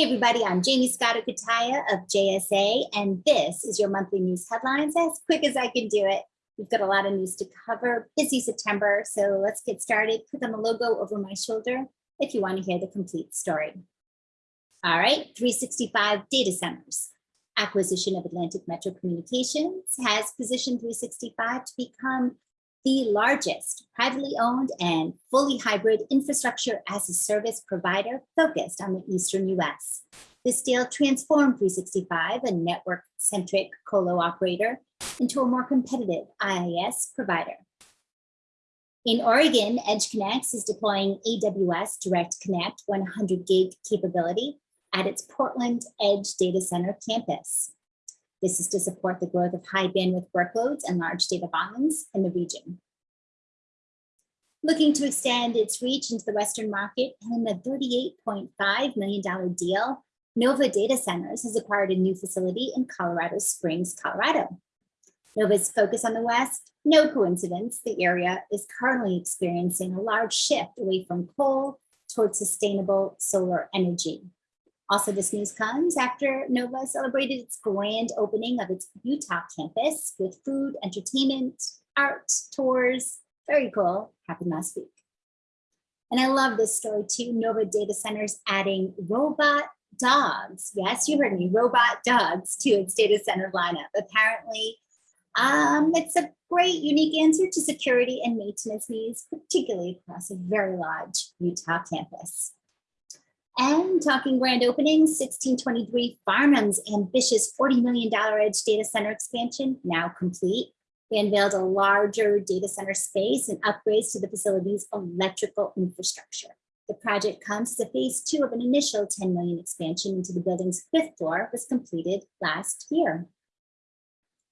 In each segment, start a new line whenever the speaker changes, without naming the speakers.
Hey everybody, I'm Jaymie Scotto Cutaia of JSA, and this is your monthly news headlines as quick as I can do it. We've got a lot of news to cover, busy September, so let's get started. Click on the logo over my shoulder if you want to hear the complete story. All right, 365 data centers. Acquisition of Atlantic Metro Communications has positioned 365 to become the largest privately owned and fully hybrid infrastructure as a service provider focused on the Eastern US. This deal transformed 365, a network-centric colo operator, into a more competitive IaaS provider. In Oregon, EdgeConneX is deploying AWS Direct Connect 100 gig capability at its Portland Edge Data Center campus. This is to support the growth of high bandwidth workloads and large data volumes in the region. Looking to extend its reach into the Western market and in the $38.5 million deal, Novva Data Centers has acquired a new facility in Colorado Springs, Colorado. Novva's focus on the West, no coincidence, the area is currently experiencing a large shift away from coal towards sustainable solar energy. Also, this news comes after Novva celebrated its grand opening of its Utah campus with food, entertainment, art, tours. Very cool, happened last week. And I love this story too. Novva Data Centers adding robot dogs. Yes, you heard me, robot dogs to its data center lineup. Apparently, um, it's a great, unique answer to security and maintenance needs, particularly across a very large Utah campus. And talking grand openings, 1623 Farnam's ambitious $40 million edge data center expansion now complete. They unveiled a larger data center space and upgrades to the facility's electrical infrastructure. The project comes to phase two of an initial 10 million expansion into the building's fifth floor was completed last year.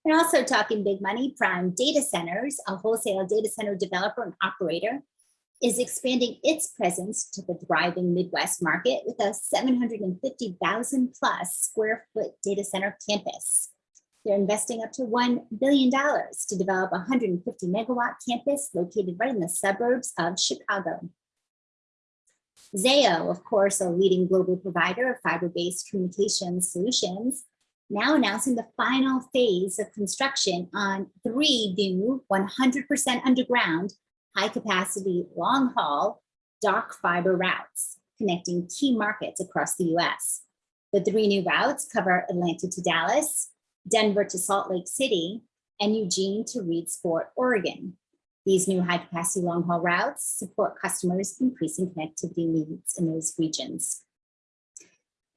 And also talking big money, Prime Data Centers, a wholesale data center developer and operator, is expanding its presence to the thriving Midwest market with a 750,000 plus square foot data center campus. They're investing up to $1 billion to develop a 150 megawatt campus located right in the suburbs of Chicago. Zayo, of course, a leading global provider of fiber-based communication solutions, now announcing the final phase of construction on three new 100% underground high capacity, long haul, dark fiber routes connecting key markets across the US. The three new routes cover Atlanta to Dallas, Denver to Salt Lake City, and Eugene to Reedsport, Oregon. These new high capacity long haul routes support customers increasing connectivity needs in those regions.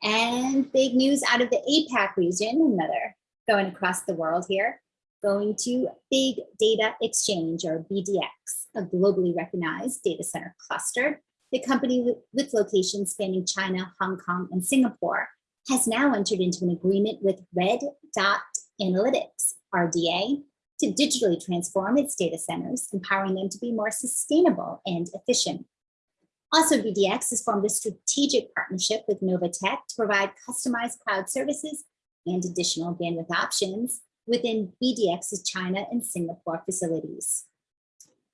And big news out of the APAC region, another going across the world here going to Big Data Exchange or BDX, a globally recognized data center cluster. The company with locations spanning China, Hong Kong, and Singapore has now entered into an agreement with Red Dot Analytics, RDA, to digitally transform its data centers, empowering them to be more sustainable and efficient. Also, BDX has formed a strategic partnership with Novatech to provide customized cloud services and additional bandwidth options within BDX's China and Singapore facilities.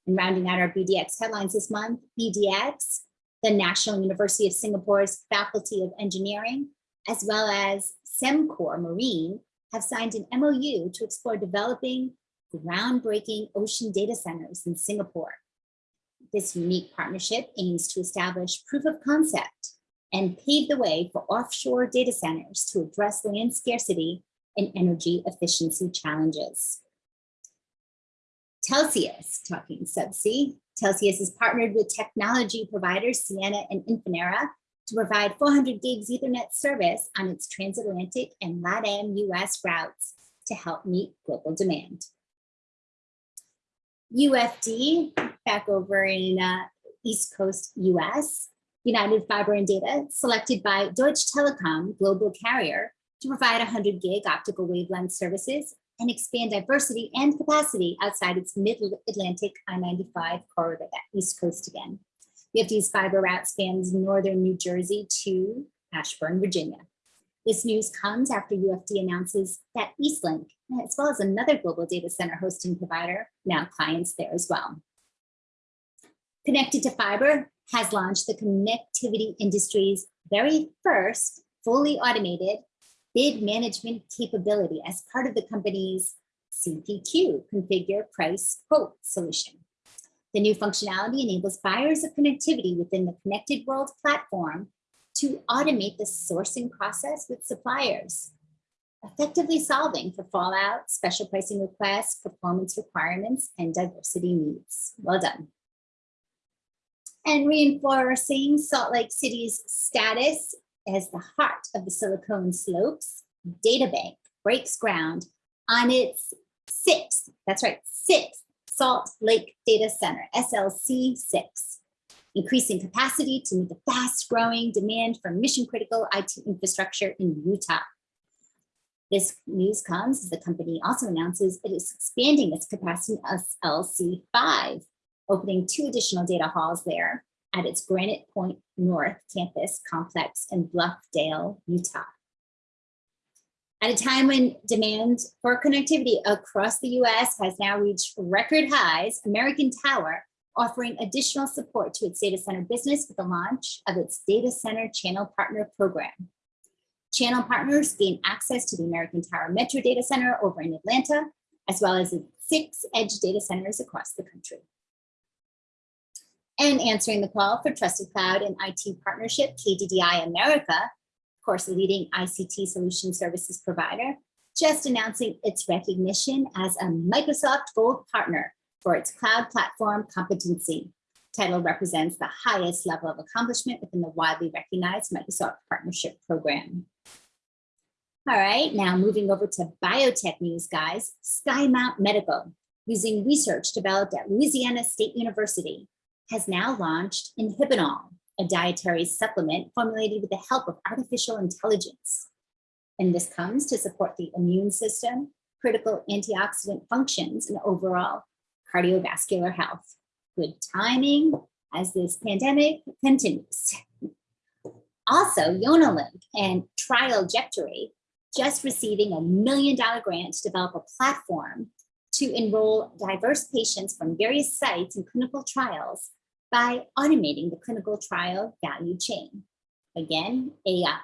And rounding out our BDX headlines this month, BDX, the National University of Singapore's Faculty of Engineering, as well as Sembcorp Marine, have signed an MOU to explore developing groundbreaking ocean data centers in Singapore. This unique partnership aims to establish proof of concept and pave the way for offshore data centers to address land scarcity and energy efficiency challenges. Telxius, talking subsea, Telxius is partnered with technology providers Ciena and Infinera to provide 400 gigs ethernet service on its transatlantic and LATAM US routes to help meet global demand. UFD, back over in uh, East Coast US, United Fiber and Data, selected by Deutsche Telekom, global carrier, to provide 100 gig optical wavelength services and expand diversity and capacity outside its mid-Atlantic I-95 corridor, that East Coast again. UFD's fiber route spans northern New Jersey to Ashburn, Virginia. This news comes after UFD announces that Eastlink, as well as another global data center hosting provider, now clients there as well. Connected2Fiber has launched the connectivity industry's very first fully automated bid management capability as part of the company's CPQ, Configure Price Quote solution. The new functionality enables buyers of connectivity within the Connected World platform to automate the sourcing process with suppliers, effectively solving for fallout, special pricing requests, performance requirements, and diversity needs. Well done. And reinforcing Salt Lake City's status as the heart of the Silicon Slopes, DataBank breaks ground on its sixth, that's right, sixth Salt Lake Data Center, SLC 6, increasing capacity to meet the fast growing demand for mission critical IT infrastructure in Utah. This news comes as the company also announces it is expanding its capacity SLC 5, opening two additional data halls there at its Granite Point North campus complex in Bluffdale, Utah. At a time when demand for connectivity across the US has now reached record highs, American Tower offering additional support to its data center business with the launch of its Data Center Channel Partner Program. Channel partners gain access to the American Tower Metro Data Center over in Atlanta, as well as six edge data centers across the country. And answering the call for Trusted Cloud and IT partnership, KDDI America of course, a leading ICT solution services provider, just announcing its recognition as a Microsoft Gold Partner for its cloud platform competency. Title represents the highest level of accomplishment within the widely recognized Microsoft Partnership Program. All right, now moving over to biotech news, guys. Skymount Medical, using research developed at Louisiana State University, has now launched Inhibinol, a dietary supplement formulated with the help of artificial intelligence. And this comes to support the immune system, critical antioxidant functions, and overall cardiovascular health. Good timing as this pandemic continues. Also, Yonalink and Trialjectory just receiving a million dollar grant to develop a platform to enroll diverse patients from various sites in clinical trials by automating the clinical trial value chain. Again, AI.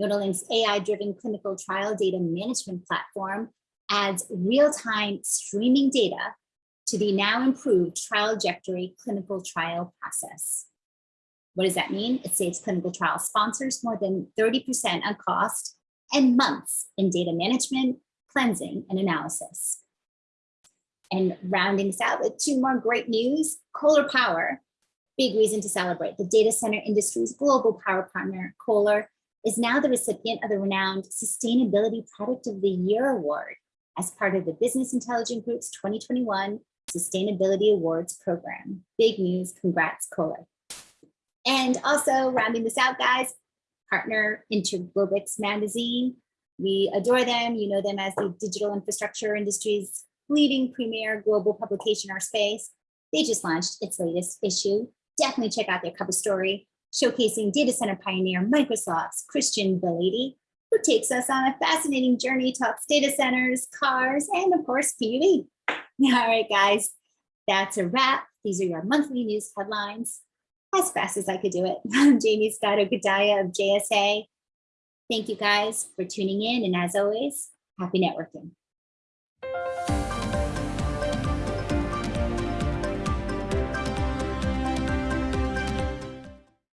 Yonalink's AI-driven clinical trial data management platform adds real-time streaming data to the now improved trial trajectory clinical trial process. What does that mean? It saves clinical trial sponsors more than 30% on cost and months in data management, cleansing, and analysis. And rounding this out with two more great news, Kohler Power big reason to celebrate. The data center industry's global power partner, Kohler, is now the recipient of the renowned Sustainability Product of the Year Award as part of the Business Intelligence Group's 2021 Sustainability Awards program. Big news, congrats, Kohler. And also rounding this out, guys, partner Interglobix magazine. We adore them. You know them as the digital infrastructure industry's leading premier global publication in our space. They just launched its latest issue, definitely check out their cover story showcasing data center pioneer Microsoft's Christian Belady, who takes us on a fascinating journey, talks data centers, cars, and of course, PUE. All right, guys, that's a wrap. These are your monthly news headlines as fast as I could do it. I'm Jaymie Scotto Cutaia of JSA. Thank you guys for tuning in. And as always, happy networking.